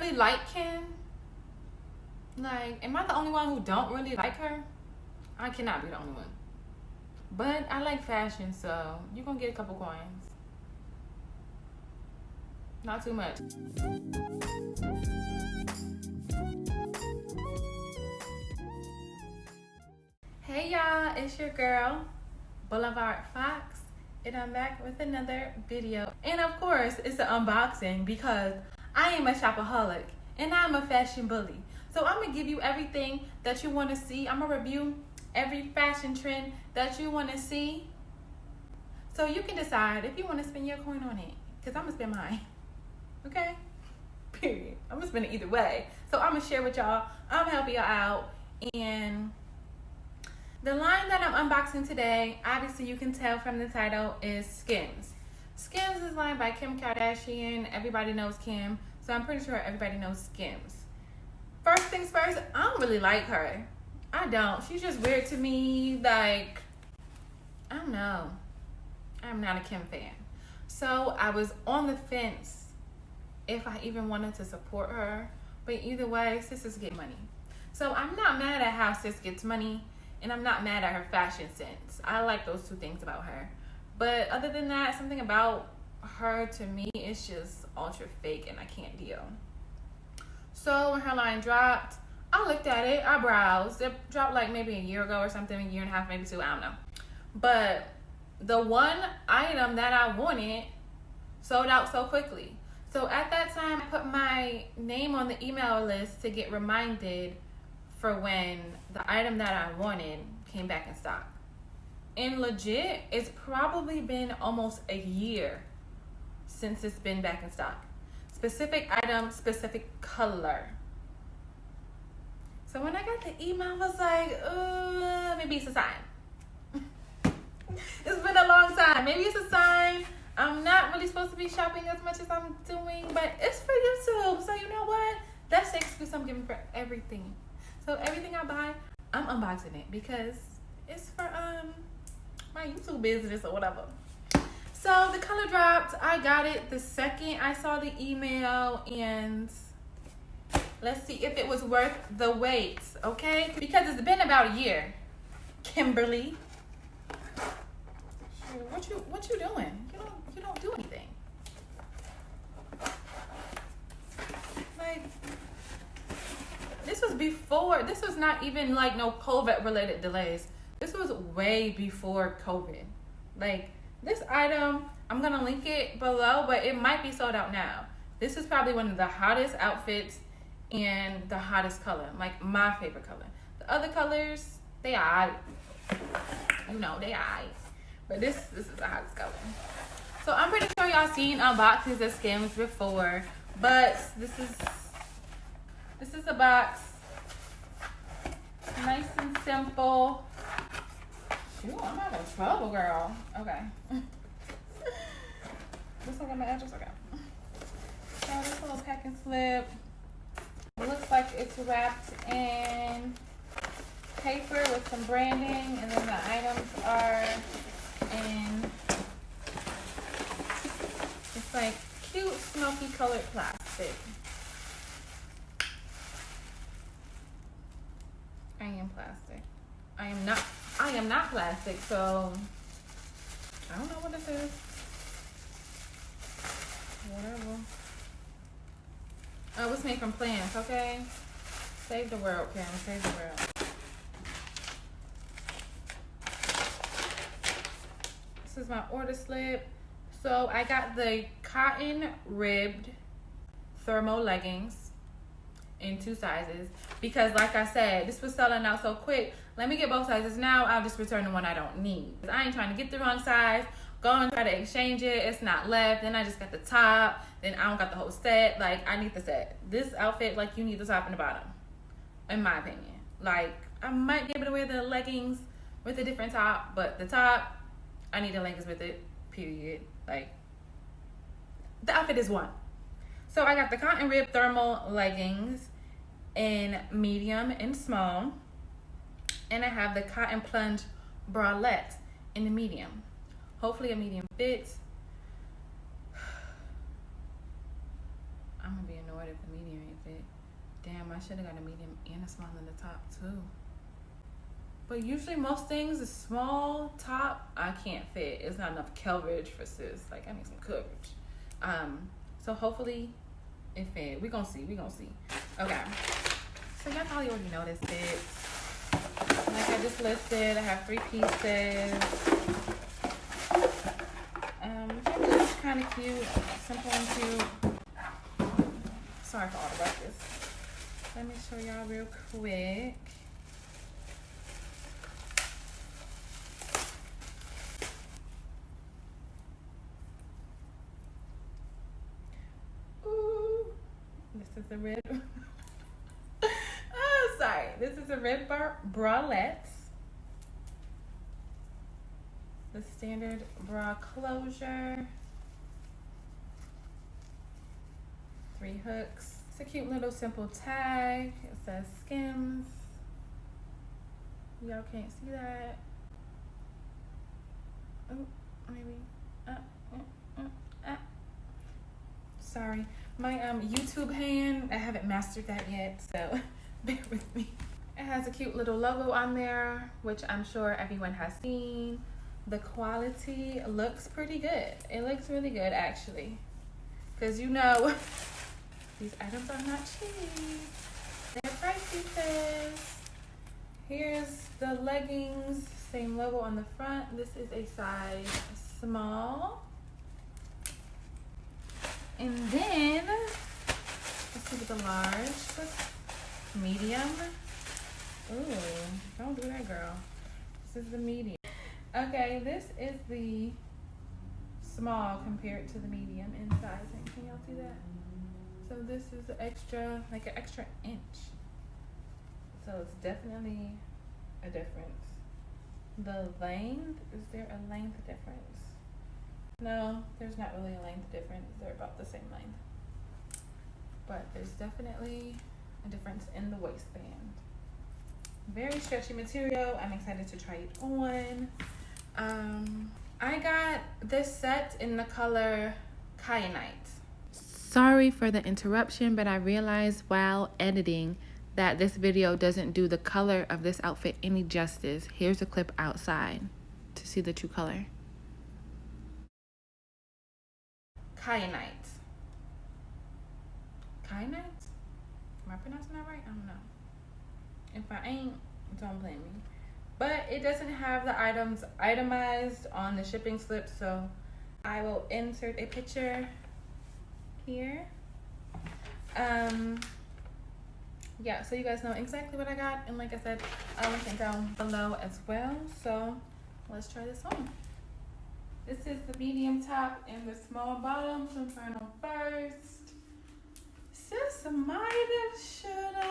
really like Kim? Like, am I the only one who don't really like her? I cannot be the only one. But I like fashion, so you're gonna get a couple coins. Not too much. Hey y'all, it's your girl, Boulevard Fox, and I'm back with another video. And of course, it's an unboxing because I am a shopaholic and I'm a fashion bully. So I'm gonna give you everything that you wanna see. I'm gonna review every fashion trend that you wanna see. So you can decide if you wanna spend your coin on it, because I'm gonna spend mine. Okay? Period. I'm gonna spend it either way. So I'm gonna share with y'all. I'm gonna help y'all out. And the line that I'm unboxing today, obviously you can tell from the title, is Skims. Skims is lined by Kim Kardashian. Everybody knows Kim. So I'm pretty sure everybody knows Skims. First things first, I don't really like her. I don't. She's just weird to me. Like, I don't know. I'm not a Kim fan. So I was on the fence if I even wanted to support her. But either way, sisters get money. So I'm not mad at how sis gets money, and I'm not mad at her fashion sense. I like those two things about her. But other than that, something about her to me is just ultra fake, and I can't deal. So when her line dropped, I looked at it, I browsed. It dropped like maybe a year ago or something, a year and a half, maybe two, I don't know. But the one item that I wanted sold out so quickly. So at that time, I put my name on the email list to get reminded for when the item that I wanted came back in stock. And legit, it's probably been almost a year since it's been back in stock. Specific item, specific color. So when I got the email, I was like, uh, maybe it's a sign. it's been a long time. Maybe it's a sign I'm not really supposed to be shopping as much as I'm doing, but it's for YouTube. So you know what? That's the excuse I'm giving for everything. So everything I buy, I'm unboxing it because it's for um my YouTube business or whatever. So the color dropped. I got it the second I saw the email and let's see if it was worth the wait, okay? Because it's been about a year. Kimberly. What you what you doing? You don't you don't do anything. Like, this was before, this was not even like no COVID related delays. This was way before COVID. Like, this item, I'm to link it below, but it might be sold out now. This is probably one of the hottest outfits and the hottest color, like my favorite color. The other colors, they are, you know, they are. But this, this is the hottest color. So I'm pretty sure y'all seen unboxings of Skims before, but this is this is a box. Nice and simple. I'm having trouble, girl. Okay. this one got my address. Okay. So this little packing slip. It looks like it's wrapped in paper with some branding, and then the items are in it's like cute smoky colored plastic. I am plastic. I am I am not plastic, so I don't know what this is. Whatever. Oh, it's made from plants, okay? Save the world, Karen. Save the world. This is my order slip. So I got the cotton ribbed thermal leggings in two sizes because like I said, this was selling out so quick. Let me get both sizes now. I'll just return the one I don't need. I ain't trying to get the wrong size. Go and try to exchange it. It's not left. Then I just got the top. Then I don't got the whole set. Like I need the set. This outfit, like you need the top and the bottom. In my opinion. Like I might be able to wear the leggings with a different top, but the top, I need the leggings with it. Period. Like, the outfit is one. So I got the cotton rib thermal leggings in medium and small. And I have the cotton plunge bralette in the medium. Hopefully a medium fits. I'm gonna be annoyed if the medium ain't fit. Damn, I should have got a medium and a small in the top too. But usually most things, a small top, I can't fit. It's not enough coverage for sis. Like I need some coverage. Um, so hopefully it fit. We gonna see. We gonna see. Okay. So y'all probably already noticed it. Like I just listed, I have three pieces. Um, just kind of cute, simple and cute. Sorry for all the ruckus. Let me show y'all real quick. Ooh, this is the red. This red bar bralette. The standard bra closure. Three hooks. It's a cute little simple tag. It says Skims. Y'all can't see that. Oh, maybe. Uh, uh, uh. Sorry. My um YouTube hand, I haven't mastered that yet, so bear with me. It has a cute little logo on there, which I'm sure everyone has seen. The quality looks pretty good. It looks really good actually. Cause you know these items are not cheap. They're pricey sis. Here's the leggings, same logo on the front. This is a size small. And then, let's see the large, medium. Ooh, don't do that, girl. This is the medium. Okay, this is the small compared to the medium in sizing. Can y'all see that? So this is extra, like an extra inch. So it's definitely a difference. The length, is there a length difference? No, there's not really a length difference. They're about the same length. But there's definitely a difference in the waistband. Very stretchy material. I'm excited to try it on. Um, I got this set in the color Kyanite. Sorry for the interruption, but I realized while editing that this video doesn't do the color of this outfit any justice. Here's a clip outside to see the true color. Kyanite. Kyanite? Am I pronouncing that right? I don't know. If I ain't, don't blame me. But it doesn't have the items itemized on the shipping slip, so I will insert a picture here. Um, yeah, so you guys know exactly what I got. And like I said, I'll link it down below as well. So let's try this on. This is the medium top and the small bottom. So I'm trying on first. Sis might have should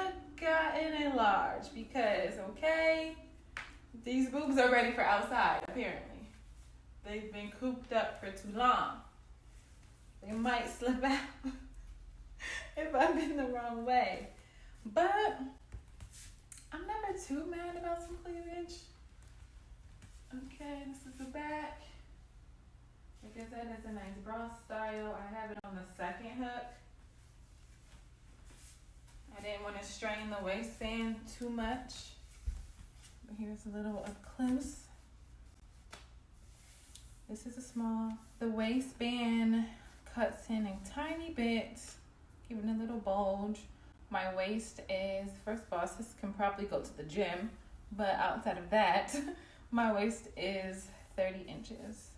gotten a large because, okay, these boobs are ready for outside, apparently. They've been cooped up for too long. They might slip out if I'm in the wrong way. But I'm never too mad about some cleavage. Okay, this is the back. Like I said, it's a nice bra style. I have it on the second hook. I didn't want to strain the waistband too much. But here's a little up close. This is a small. The waistband cuts in a tiny bit, giving a little bulge. My waist is, first of all, this can probably go to the gym, but outside of that, my waist is 30 inches.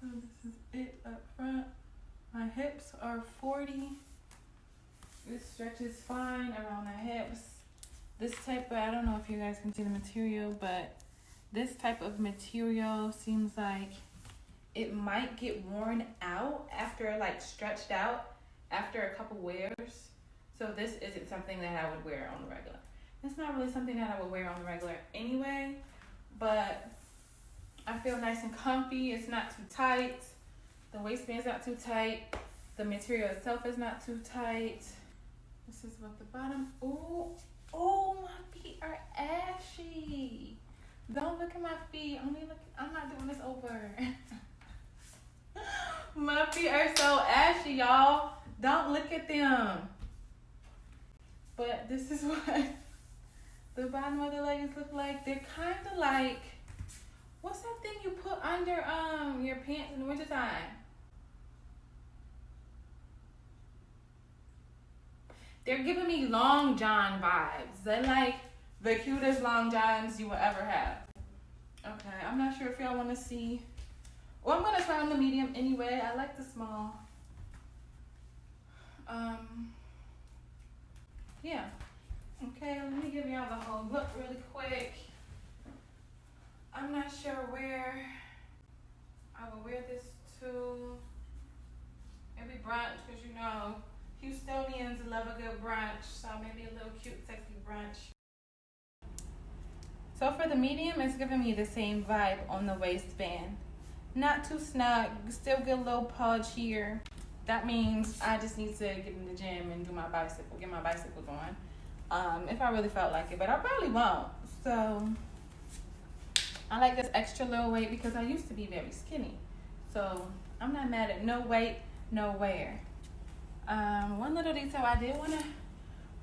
So this is it up front. My hips are 40. This stretches fine around the hips. This type of, I don't know if you guys can see the material, but this type of material seems like it might get worn out after like stretched out after a couple wears. So this isn't something that I would wear on the regular. It's not really something that I would wear on the regular anyway, but I feel nice and comfy. It's not too tight. The waistband's not too tight. The material itself is not too tight. This is what the bottom. Oh, oh, my feet are ashy. Don't look at my feet. Only look. I'm not doing this over. my feet are so ashy, y'all. Don't look at them. But this is what the bottom of the leggings look like. They're kind of like, what's that thing you put under um your pants in the wintertime? They're giving me long john vibes. They're like the cutest long johns you will ever have. Okay, I'm not sure if y'all want to see. Well, I'm gonna try on the medium anyway. I like the small. Um, yeah. Okay, let me give y'all the whole look really quick. I'm not sure where I will wear this to. Maybe brunch, because you know, Houstonians love a good brunch. So maybe a little cute, sexy brunch. So for the medium, it's giving me the same vibe on the waistband. Not too snug, still get a little pudge here that means I just need to get in the gym and do my bicycle, get my bicycle going. Um, if I really felt like it, but I probably won't. So I like this extra little weight because I used to be very skinny. So I'm not mad at no weight, no wear. Um, one little detail I did want to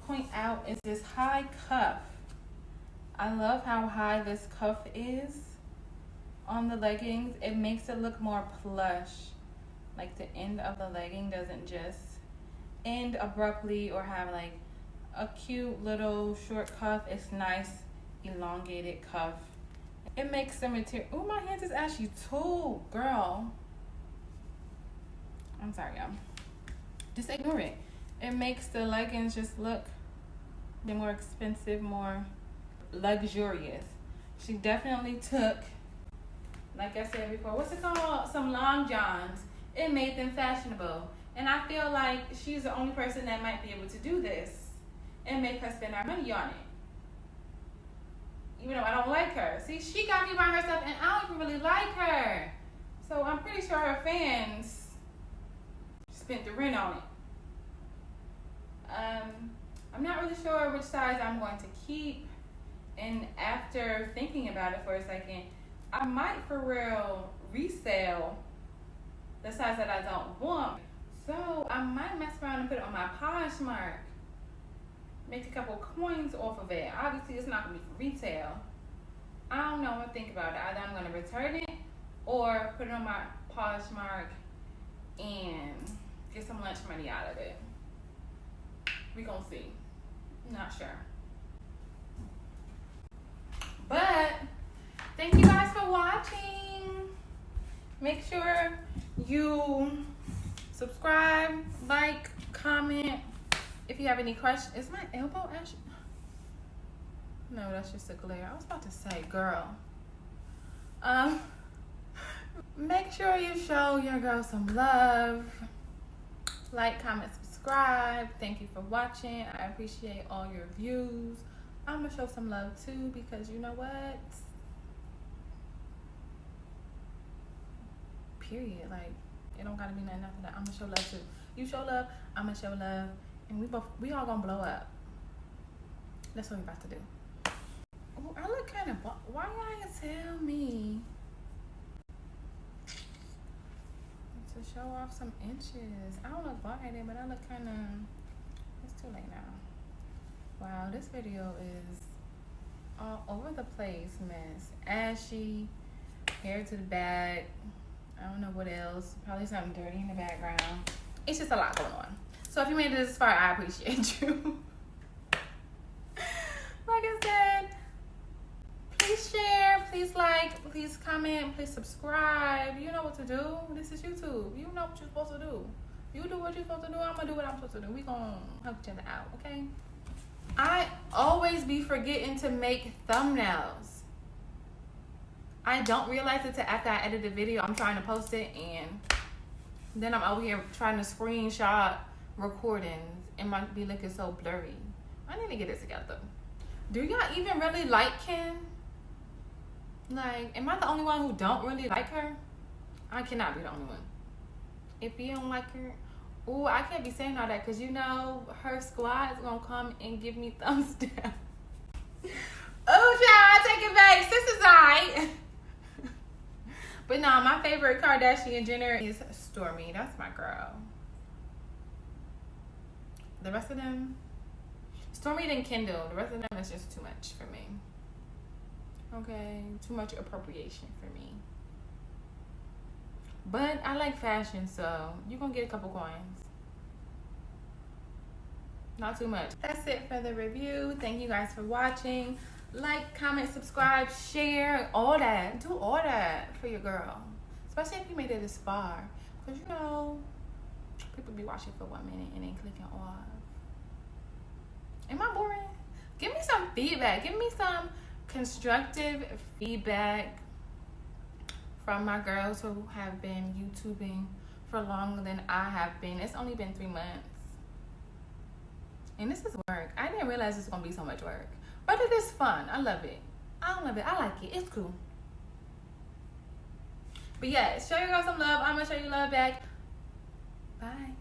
point out is this high cuff. I love how high this cuff is on the leggings. It makes it look more plush like the end of the legging doesn't just end abruptly or have like a cute little short cuff. It's nice elongated cuff. It makes the material. Oh, my hands is actually too, girl. I'm sorry, y'all. Just ignore it. It makes the leggings just look the more expensive, more luxurious. She definitely took, like I said before, what's it called? Some long johns it made them fashionable. And I feel like she's the only person that might be able to do this and make her spend our money on it. Even though I don't like her. See, she got me by herself and I don't even really like her. So I'm pretty sure her fans spent the rent on it. Um, I'm not really sure which size I'm going to keep. And after thinking about it for a second, I might for real resell the size that I don't want. So I might mess around and put it on my Poshmark. Make a couple coins off of it. Obviously, it's not gonna be for retail. I don't know what to think about it. Either I'm gonna return it or put it on my Poshmark and get some lunch money out of it. We gonna see. Not sure. But thank you guys for watching. Make sure you subscribe, like, comment. If you have any questions, is my elbow actually? No, that's just a glare. I was about to say, girl. Um, make sure you show your girl some love. Like, comment, subscribe. Thank you for watching. I appreciate all your views. I'm gonna show some love too because you know what? period. Like it don't gotta be nothing after that. I'm gonna show love too. You show love, I'm gonna show love, and we both we all gonna blow up. That's what we about to do. Oh, I look kind of. Why y'all tell me to show off some inches? I don't look bald headed, but I look kind of. It's too late now. Wow, this video is all over the place, mess. Ashy, hair to the back. I don't know what else. Probably something dirty in the background. It's just a lot going on. So if you made it this far, I appreciate you. like I said, please share, please like, please comment, please subscribe. You know what to do. This is YouTube. You know what you're supposed to do. You do what you're supposed to do. I'm gonna do what I'm supposed to do. We gonna help each other out, okay? I always be forgetting to make thumbnails. I don't realize it till after I edit the video. I'm trying to post it and then I'm over here trying to screenshot recordings and might be looking so blurry. I need to get it together. Do y'all even really like Kim? Like, am I the only one who don't really like her? I cannot be the only one. If you don't like her, oh, I can't be saying all that because you know her squad is gonna come and give me thumbs down. oh, child, take it back. Is alright. But no, my favorite Kardashian Jenner is Stormi. That's my girl. The rest of them, Stormi and Kendall. The rest of them is just too much for me. Okay, too much appropriation for me. But I like fashion, so you're gonna get a couple coins. Not too much. That's it for the review. Thank you guys for watching. Like, comment, subscribe, share, all that. Do all that for your girl. Especially if you made it this far. Because you know, people be watching for one minute and then clicking off. Am I boring? Give me some feedback. Give me some constructive feedback from my girls who have been YouTubing for longer than I have been. It's only been three months. And this is work. I didn't realize it's gonna be so much work. But it is fun. I love it. I love it. I like it. It's cool. But yeah, show your girls some love. I'm gonna show you love back. Bye.